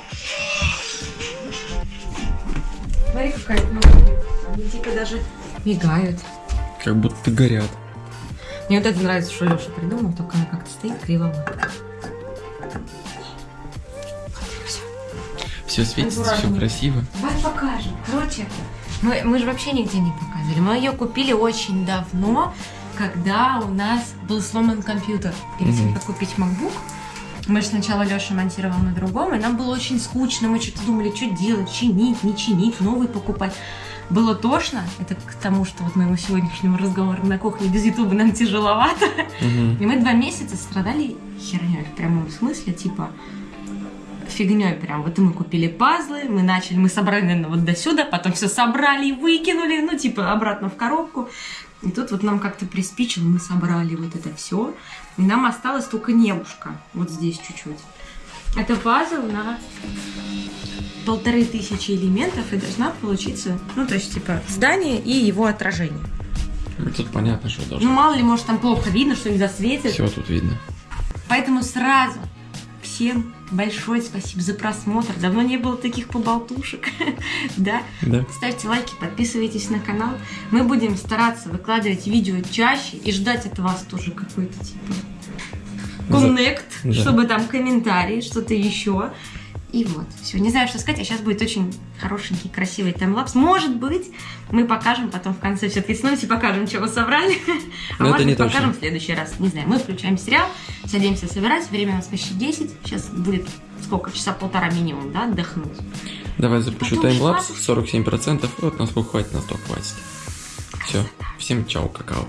Смотри, какая Они типа даже мигают. Как будто горят. Мне вот это нравится, что Леша придумал, только она как-то стоит. Всё. Все светится, все красиво. Давай покажем. Короче, мы, мы же вообще нигде не показывали. Мы ее купили очень давно, когда у нас был сломан компьютер. Перед тем, как купить MacBook, мы же сначала Леша монтировал на другом, и нам было очень скучно. Мы что-то думали, что делать, чинить, не чинить, новый покупать. Было тошно. Это к тому, что вот моему сегодняшнему разговору на кухне без Ютуба нам тяжеловато. Мгм. И мы два месяца страдали херней в прямом смысле, типа фигней прям. Вот мы купили пазлы, мы начали, мы собрали, наверное, вот до сюда, потом все собрали и выкинули, ну, типа, обратно в коробку. И тут вот нам как-то приспичило, мы собрали вот это все. И нам осталось только небушка, вот здесь чуть-чуть. Это пазл на полторы тысячи элементов, и должна получиться, ну, то есть, типа, здание и его отражение. Ну, Тут понятно, что Ну, должно. мало ли, может, там плохо видно, что не засветит. Все тут видно. Поэтому сразу всем большое спасибо за просмотр. Давно не было таких поболтушек. да. Да. Ставьте лайки, подписывайтесь на канал. Мы будем стараться выкладывать видео чаще и ждать от вас тоже какой-то типа коннект, Да. чтобы там комментарии, что-то еще. И вот, все, не знаю, что сказать, а сейчас будет очень хорошенький, красивый таймлапс. Может быть, мы покажем потом в конце все-таки снова покажем, что мы собрали. А Но это может быть, покажем точно. в следующий раз. Не знаю, мы включаем сериал, садимся собирать, время у нас почти 10. Сейчас будет сколько, часа полтора минимум, да, отдохнуть. Давай запущу Потом таймлапс шла- 47%. Вот насколько хватит, на то хватит. Все. Всем чао, какао.